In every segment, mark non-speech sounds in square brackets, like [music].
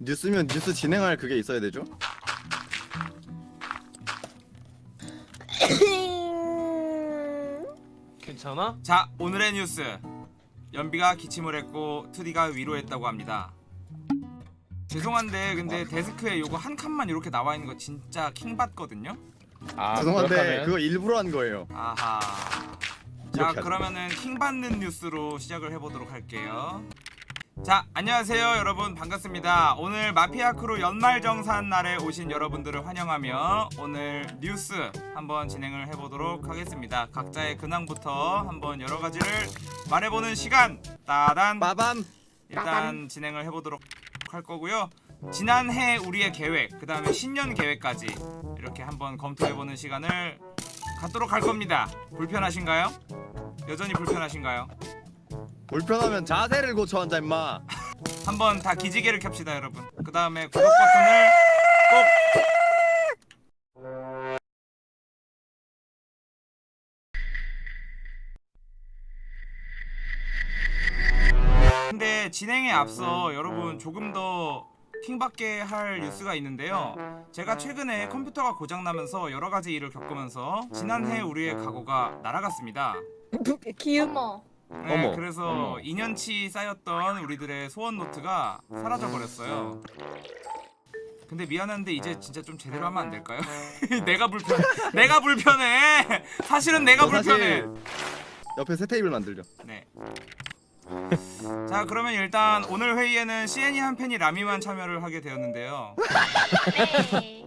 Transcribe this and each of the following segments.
뉴스면 뉴스 진행할 그게 있어야 되죠? 괜찮아? 자 오늘의 뉴스 연비가 기침을 했고 투디가 위로했다고 합니다 죄송한데 근데 데스크에 요거 한 칸만 이렇게 나와 있는 거 진짜 킹받거든요 아, 죄송한데 그렇다면? 그거 일부러 한 거예요. 아하 자 하자. 그러면은 킹받는 뉴스로 시작을 해보도록 할게요 자 안녕하세요 여러분. 반갑습니다. 오늘 마피아 크루 연말정산 날에 오신 여러분들을 환영하며 오늘 뉴스 한번 진행을 해보도록 하겠습니다. 각자의 근황부터 한번 여러가지를 말해보는 시간. 따단. 빠밤. 일단 진행을 해보도록 할 거고요. 지난해 우리의 계획 그 다음에 신년 계획까지 이렇게 한번 검토해보는 시간을 갖도록 할 겁니다. 불편하신가요? 여전히 불편하신가요? 불편하면 자세를 고쳐 앉아 임마. 한번 다 기지개를 켭시다 여러분. 그 다음에 구독 버튼을 꼭 근데 진행에 앞서 여러분 조금 더 킹받게 할 뉴스가 있는데요. 제가 최근에 컴퓨터가 고장나면서 여러가지 일을 겪으면서 지난해 우리의 각오가 날아갔습니다. 기음 어머 네, 어머. 그래서 어머. 2년치 쌓였던 우리들의 소원 노트가 사라져 버렸어요. 근데 미안한데 이제 진짜 좀 제대로 하면 안 될까요? [laughs] 내가 불편, 내가 불편해. 사실은 내가 너 사실 불편해. 옆에 새 테이블 만들죠. 네. 자 그러면 일단 오늘 회의에는 CN이 한 팬이 라미만 참여를 하게 되었는데요.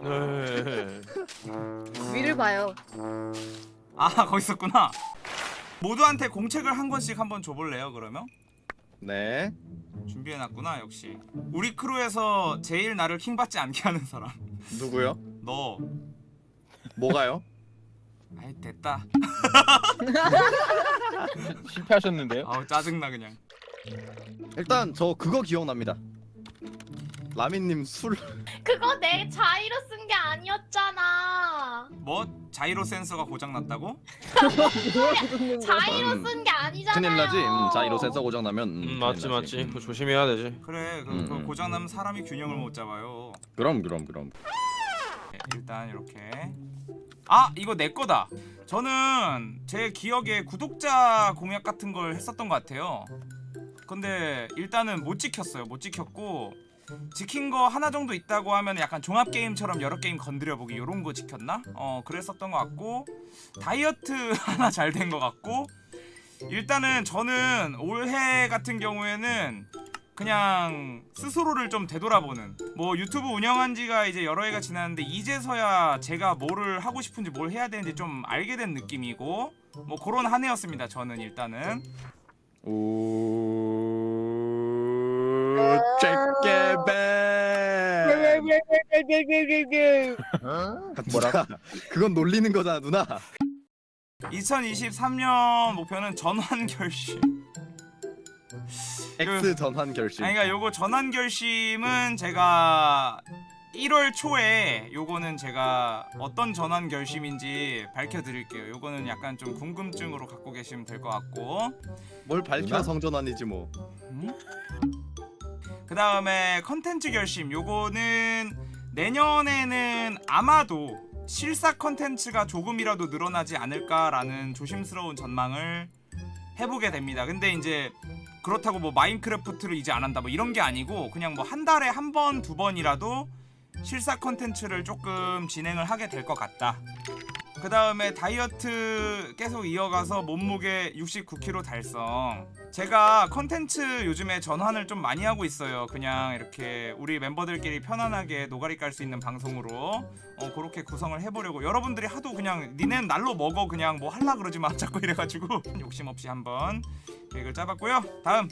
네 [laughs] 네. 위를 봐요. 아 거기 있었구나. 모두한테 공책을 한 권씩 한번 줘볼래요 그러면? 네. 준비해놨구나 역시. 우리 크루에서 제일 나를 킹받지 않게 하는 사람. 누구요? 너. 뭐가요? 아이 됐다. [laughs] 실패하셨는데요? 아우 짜증나 그냥. 일단 저 그거 기억납니다. 라미님 술 그거 내 자의로 쓴 게 아니었잖아 뭐 자이로 센서가 고장났다고? [laughs] 자의로 음, 쓴게 아니잖아요 큰일 나지. 음, 자 이로 센서 고장 나면 음, 음, 맞지 맞지. 그거 조심해야 되지. 그래 그, 음, 그 음. 고장 나면 사람이 균형을 못 잡아요. 그럼 그럼 그럼. 네, 일단 이렇게. 아 이거 내 거다. 저는 제 기억에 구독자 공약 같은 걸 했었던 것 같아요. 근데 일단은 못 지켰어요. 못 지켰고 지킨 거 하나 정도 있다고 하면 약간 종합 게임처럼 여러 게임 건드려 보기 요런 거 지켰나? 어 그랬었던 것 같고 다이어트 [laughs] 하나 잘 된 것 같고 일단은 저는 올해 같은 경우에는 그냥 스스로를 좀 되돌아보는 뭐 유튜브 운영한 지가 이제 여러 해가 지났는데 이제서야 제가 뭐를 하고 싶은지 뭘 해야 되는지 좀 알게 된 느낌이고 뭐 그런 한 해였습니다 저는 일단은 오. 잭게베. 뭐라? 그건 놀리는 거잖아 누나. 2023년 목표는 전환 결심 X 전환 결심. 아니 그러니까 요거 전환 결심은 제가 1월 초에 요거는 제가 어떤 전환 결심인지 밝혀드릴게요. 요거는 약간 좀 궁금증으로 갖고 계시면 될 것 같고 뭘 밝혀 누나? 성전환이지 뭐. 그 다음에 컨텐츠 결심 요거는 내년에는 아마도 실사 컨텐츠가 조금이라도 늘어나지 않을까라는 조심스러운 전망을 해보게 됩니다. 근데 이제 그렇다고 뭐 마인크래프트를 이제 안 한다 뭐 이런 게 아니고 그냥 뭐 한 달에 한 번 두 번이라도 실사 컨텐츠를 조금 진행을 하게 될 것 같다. 그 다음에 다이어트 계속 이어가서 몸무게 69kg 달성. 제가 컨텐츠 요즘에 전환을 좀 많이 하고 있어요. 그냥 이렇게 우리 멤버들끼리 편안하게 노가리 깔 수 있는 방송으로 어 그렇게 구성을 해보려고. 여러분들이 하도 그냥 니넨 날로 먹어 그냥 뭐 할라 그러지 마 [laughs] 자꾸 이래가지고 [laughs] 욕심 없이 한번 계획을 짜봤고요. 다음.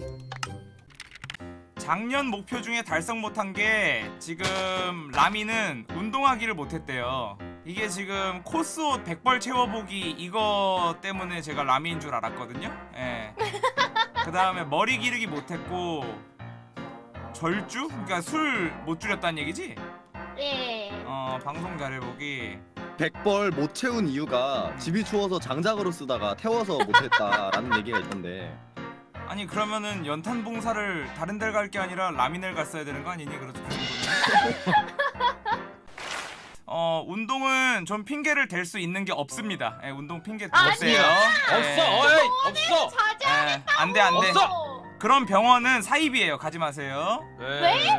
작년 목표 중에 달성 못한 게 지금 라미는 운동하기를 못했대요. 이게 지금 코스 옷 100벌 채워보기 이거 때문에 제가 라미인 줄 알았거든요. 예. [laughs] 그 다음에 머리 기르기 못했고 절주? 그러니까 술 못 줄였다는 얘기지? 네 어 방송 잘해보기. 백벌 못 채운 이유가 집이 추워서 장작으로 쓰다가 태워서 못했다라는 [laughs] 얘기가 있던데 아니 그러면은 연탄 봉사를 다른 데를 갈 게 아니라 라민을 갔어야 되는 거 아니니 그렇죠 그 [laughs] 어 운동은 좀 핑계를 댈 수 있는 게 없습니다. 예, 운동 핑계 대세요. 없어. 어이 없어. 예, 안돼 안돼. 없어! 그런 병원은 사입이에요. 가지 마세요. 왜?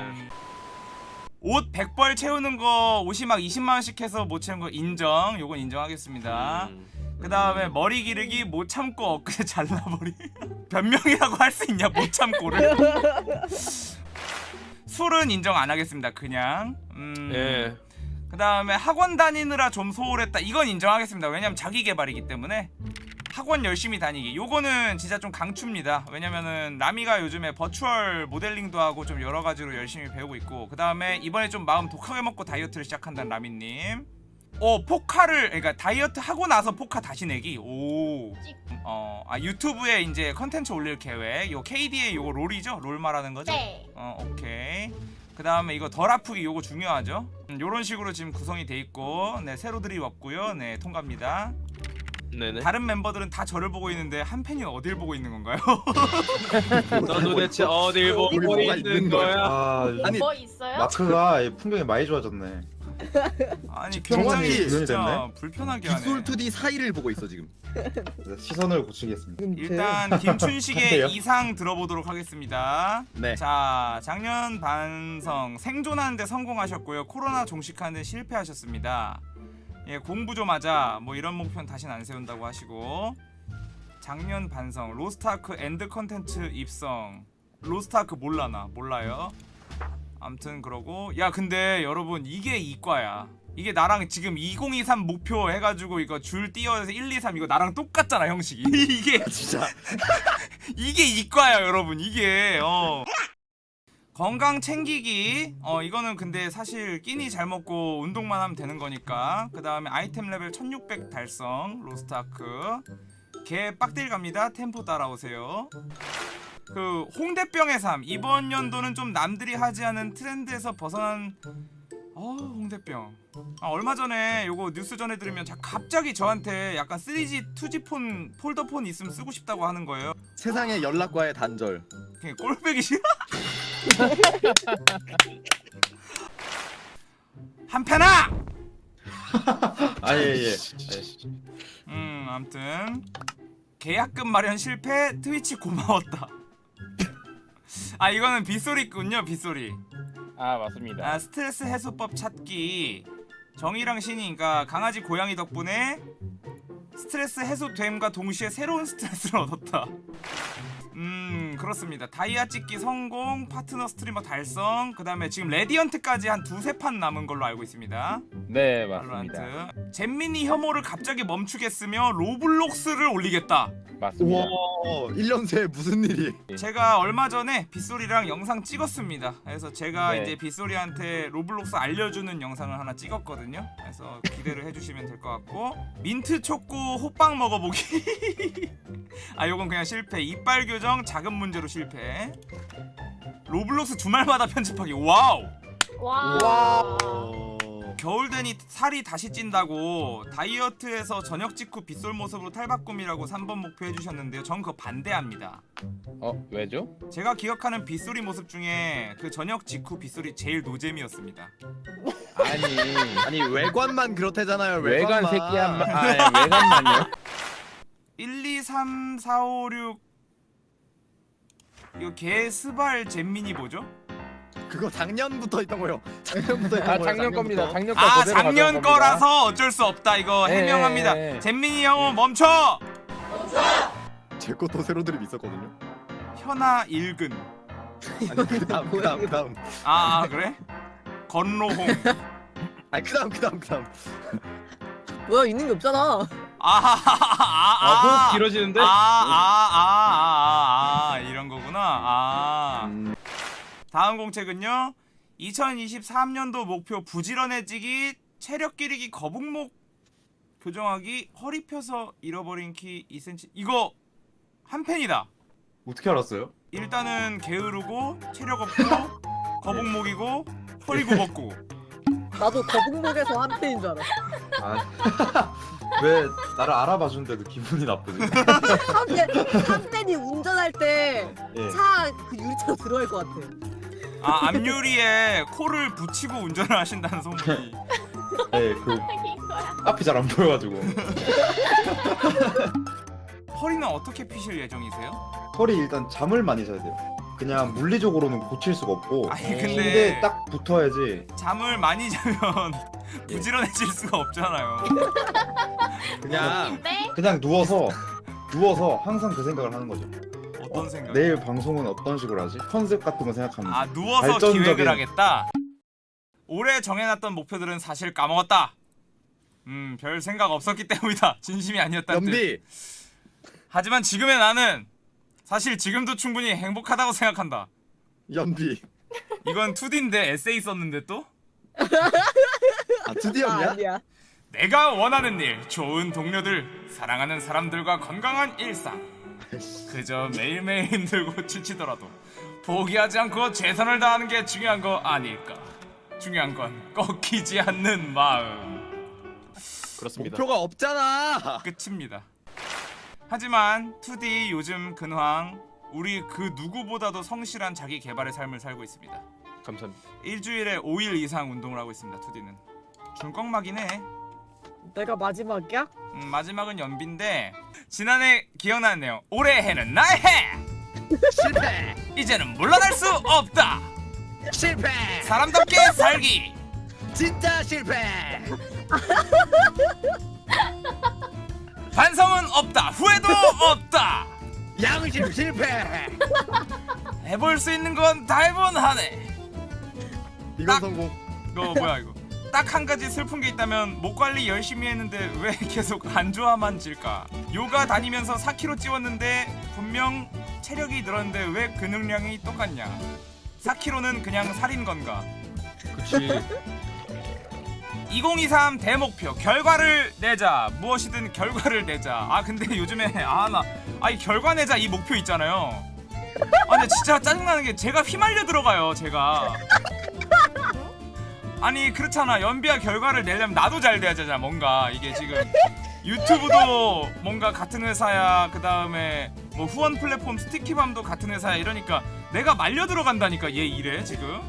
옷 100벌 채우는 거 옷이 막 20만원씩 해서 못 채운 거 인정. 요건 인정하겠습니다. 음. 그 다음에 머리 기르기 못 참고 엊그제 [laughs] 잘라버리. 변명이라고 할 수 있냐 못 참고를. [laughs] 술은 인정 안 하겠습니다 그냥. 음, 예. 그 다음에 학원 다니느라 좀 소홀했다. 이건 인정하겠습니다. 왜냐면 자기 개발이기 때문에 학원 열심히 다니기. 요거는 진짜 좀 강추입니다. 왜냐면은 라미가 요즘에 virtual 모델링도 하고 좀 여러 가지로 열심히 배우고 있고 그 다음에 이번에 좀 마음 독하게 먹고 다이어트를 시작한다는 라미님. 오 포카를 그러니까 다이어트 하고 나서 포카 다시 내기? 오. 어, 아 유튜브에 이제 컨텐츠 올릴 계획. 요 KDA 요거 롤이죠? 롤 말하는 거죠? 네. 어 오케이 그 다음에 이거 덜 아프기 요거 중요하죠 음, 요런 식으로 지금 구성이 돼 있고 네 세로 드립 없고요 네 통과입니다 네네. 다른 멤버들은 다 저를 보고 있는데 한 팬이 어딜 보고 있는 건가요? [laughs] 너 도대체 어딜 보고 있는 거야? 거야? 아 아니, 뭐 있어요? 마크가 이 풍경이 많이 좋아졌네. 아니 굉장히 진짜. 불편하게 하네. 빅솔 2D 사이를 보고 있어 지금. [laughs] 시선을 고치겠습니다. 일단 김춘식의? [laughs] 이상 들어보도록 하겠습니다. 네. 자 작년 반성 생존하는데 성공하셨고요. 코로나 종식하는데 실패하셨습니다. 예 공부 좀 하자. 뭐 이런 목표는 다시는 안 세운다고 하시고. 작년 반성 로스트아크 end 컨텐츠 입성. 로스트아크 몰라 나? 몰라요 암튼 그러고 야 근데 여러분 이게 이과야. 이게 나랑 지금 2023 목표 해가지고 이거 줄 띄어서 1, 2, 3 이거 나랑 똑같잖아 형식이. [laughs] 이게 진짜. [laughs] 이게 이과야 여러분. 이게 어. 건강 챙기기. 어 이거는 근데 사실 끼니 잘 먹고 운동만 하면 되는 거니까. 그 다음에 아이템 레벨 1600 달성 로스트아크. 개 빡딜 갑니다. 템포 따라오세요 그 홍대병의 삶. 이번 연도는 좀 남들이 하지 않은 트렌드에서 벗어난 어 홍대병. 아, 얼마 전에 요거 뉴스 전해 들으면 자, 갑자기 저한테 약간 3G 2G 폰 폴더폰 있으면 쓰고 싶다고 하는 거예요. 세상의 연락과의 단절. 그냥 꼴배기 싫어? [laughs] 한편아! 아예 예. 음 암튼 계약금 마련 실패 트위치 고마웠다 아 이거는 빗소리군요 빗소리. 아 맞습니다. 아 스트레스 해소법 찾기. 정의랑 신이 그러니까 강아지 고양이 덕분에 스트레스 해소됨과 동시에 새로운 스트레스를 얻었다 음 그렇습니다 다이아 찍기 성공 파트너 스트리머 달성 그 다음에 지금 Radiant까지 한 두세 판 남은 걸로 알고 있습니다 네 발로란트 맞습니다. 잼민이 혐오를 갑자기 멈추겠으며 로블록스를 올리겠다 맞습니다. 우와 1년 새에 무슨 일이 제가 얼마 전에 빗소리랑 영상 찍었습니다. 그래서 제가 네. 이제 빗소리한테 로블록스 알려주는 영상을 하나 찍었거든요. 그래서 기대를 해주시면 될 것 같고 민트 초코 호빵 먹어보기. [laughs] 아 요건 그냥 실패. 이빨 교정 작은 문제로 실패. 로블록스 주말마다 편집하기. wow. 와. 와. 어... 겨울 되니 살이 다시 찐다고 다이어트에서 저녁 직후 빗솔 모습으로 탈바꿈이라고 3번 목표 해주셨는데요. 전 그거 반대합니다. 어 왜죠? 제가 기억하는 빗소리 모습 중에 그 저녁 직후 빗소리 제일 노잼이었습니다. 아니 [laughs] 아니 외관만 그렇대잖아요 외관 외관만 새끼야. 아 예, 외관만요. 1, 2, 3, 4, 5, 6 이거 개 스발 잼민이 뭐죠? 그거 작년부터 있던 거요 작년부터 있던 아 거예요 작년 겁니다. 작년 거 아 작년 겁니다. 거라서 어쩔 수 없다 이거 예, 해명합니다. 예, 예. 잼민이 형은 멈춰! 제 것도 새로 드립 있었거든요 현아 일근 아니 그 다음 그 다음 그 다음 아, 아 그래? 건로홍 아니 그 다음 그 다음 그 다음 뭐야 있는 게 없잖아. 아하하하하 아 호흡 길어지는데? 아, 아, 아, 아, 아, 이런 거구나. 아. 음, 다음 공책은요. 2023년도 목표 부지런해지기, 체력 기르기, 거북목 교정하기, 허리 펴서 잃어버린 키 2cm. 이거 한 팬이다. 어떻게 알았어요? 일단은 게으르고 체력 없고 거북목이고 허리 굽었고. 나도 거북목에서 한 팬인 줄 알아. 아, [laughs] 왜 나를 알아봐 주는데도 기분이 나쁘지? 한팬 한팬이 운전할 때 예. 차그 유리차로 들어갈 것 같아. 아 앞유리에 코를 붙이고 운전을 하신다는 소문이 예, 그. 앞이 잘 안 보여가지고 [laughs] 허리는 어떻게 피실 예정이세요? 털이 일단 잠을 많이 자야 돼요. 그냥 물리적으로는 고칠 수가 없고 아니 근데 딱 붙어야지. 잠을 많이 자면 부지런해질 수가 없잖아요 그냥 네? 그냥 누워서 누워서 항상 그 생각을 하는 거죠. 어떤 생각? 내일 방송은 어떤 식으로 하지? 컨셉 같은 거 생각하면서. 아 누워서 발전적인- 기획을 하겠다. 올해 정해놨던 목표들은 사실 까먹었다. 음, 별 생각 없었기 때문이다. [laughs] 진심이 아니었다는 뜻. 연비 하지만 지금의 나는 사실 지금도 충분히 행복하다고 생각한다. 연비 이건 2D인데 에세이 썼는데 또? 아 아, 드디어냐? 아 니야. 내가 원하는 일, 좋은 동료들, 사랑하는 사람들과 건강한 일상. 그저 매일매일 [laughs] 힘들고 지치더라도 포기하지 않고 최선을 다하는 게 중요한 거 아닐까. 중요한 건 꺾이지 않는 마음. 그렇습니다. 목표가 없잖아 끝입니다. 하지만 2D 요즘 근황 우리 그 누구보다도 성실한 자기 개발의 삶을 살고 있습니다. 감사합니다. 일주일에 5일 이상 운동을 하고 있습니다. 2D는 중꺾막이네. 내가 마지막이야? 음, 마지막은 연비인데 지난해 기억나네요. 올해해는 나의 해. 실패 이제는 물러날 수 없다. 실패 사람답게 살기. 진짜 실패 반성은 없다. 후회도 없다. 양심 실패 해볼 수 있는 건 다 해본 하네. 이건 딱- 성공 이거 뭐야 이거? 딱 한 가지 슬픈 게 있다면 목 관리 열심히 했는데 왜 [laughs] 계속 안 좋아만 질까? 요가 다니면서 4kg 찌웠는데 분명 체력이 늘었는데 왜 근육량이 똑같냐? 4kg는 그냥 살인 건가? 그치. 2023 대목표 결과를 내자 무엇이든 결과를 내자 아 근데 [laughs] 요즘에 아나 아이 결과 내자 이 목표 있잖아요 아 근데 진짜 짜증나는 게 제가 휘말려 들어가요 제가 아니 그렇잖아 연비야 결과를 내려면 나도 잘 돼야 되잖아 뭔가 이게 지금 유튜브도 뭔가 같은 회사야 그 다음에 뭐 후원 플랫폼 스티키밤도 같은 회사야 이러니까 내가 말려 들어간다니까 얘 일에 지금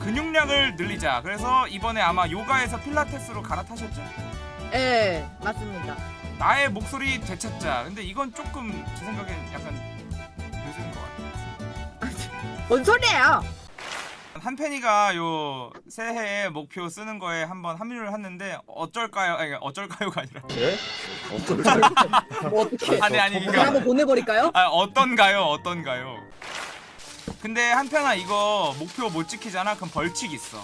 근육량을 늘리자. 그래서 이번에 아마 요가에서 필라테스로 갈아타셨죠? 예, 맞습니다. 나의 목소리 되찾자. 근데 이건 조금 제 생각엔 약간 늦은 것 같아요. 뭔 소리예요? 한펜이가 요 새해에 목표 쓰는 거에 한번 합류를 했는데 어쩔까요? 아니 어쩔까요가 아니라 예? 뭐 [laughs] 어떻게? 아니 아니 이거 한번 보내버릴까요? 아 어떤가요? 어떤가요? 근데 한편아 이거 목표 못 지키잖아? 그럼 벌칙 있어.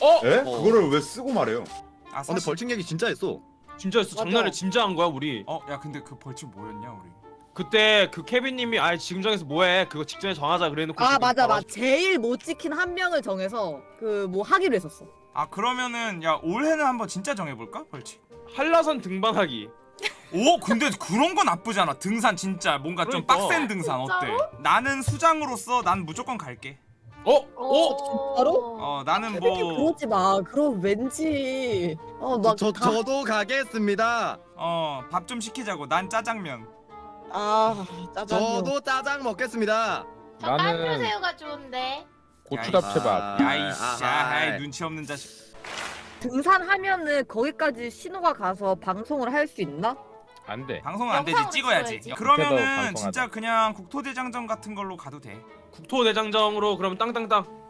어? 예? 그거를 왜 쓰고 말해요? 아 근데 벌칙 얘기 진짜 했어 진짜였어. 맞아. 장난을 진짜 한 거야 우리. 어, 야 근데 그 벌칙 뭐였냐 우리? 그때 그 케빈님이 아 지금 정해서 뭐해? 그거 직전에 정하자 그래놓고. 아 맞아. 맞아. 제일 못 지킨 한 명을 정해서 그 뭐 하기로 했었어. 아 그러면은 야 올해는 한번 진짜 정해볼까 벌칙? 한라산 등반하기. [laughs] 오 근데 그런 거 나쁘지 않아 등산 진짜 뭔가 좀 그러니까. 빡센 등산 어때? 진짜로? 나는 수장으로서 난 무조건 갈게 어? 어? 진짜로? 어 나는 뭐... 뭐 그러지 마. 그럼 왠지 저, 어막 저, 저도 가겠습니다 어 밥 좀 시키자고 난 짜장면 아 짜장면. 저도 짜장 먹겠습니다 저 나는- 깐류새우가 좋은데. 고추잡채밥. 아, 야이씨 아하. 아이 눈치 없는 자식 등산하면은 거기까지 신호가 가서 방송을 할 수 있나? 안 돼. 방송은 안 되지 영상으로 찍어야지 찍어야지. 그러면은 방송하자. 진짜 그냥 국토대장정 같은 걸로 가도 돼자 국토대장정으로 그럼 땅땅땅.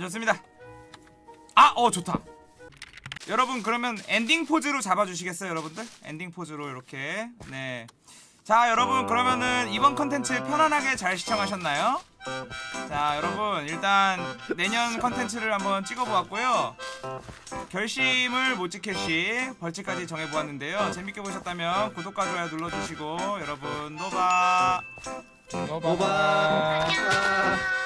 좋습니다 아 어 좋다 여러분 그러면 엔딩 포즈로 잡아주시겠어요 여러분들? 엔딩 포즈로 이렇게 네 자 여러분 그러면은 이번 컨텐츠 편안하게 잘 시청하셨나요? 자 여러분 일단 내년 컨텐츠를 한번 찍어보았고요 결심을 못 지킬 시 벌칙까지 정해보았는데요 재밌게 보셨다면 구독과 좋아요 눌러주시고 여러분 노바 오바 안녕.